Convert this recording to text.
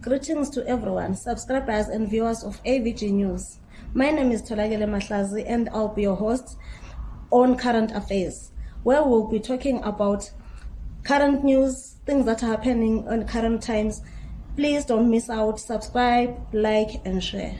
Greetings to everyone, subscribers and viewers of AVG News. My name is Tolagele Mahlazi and I'll be your host on Current Affairs, where we'll be talking about current news, things that are happening on current times. Please don't miss out, subscribe, like and share.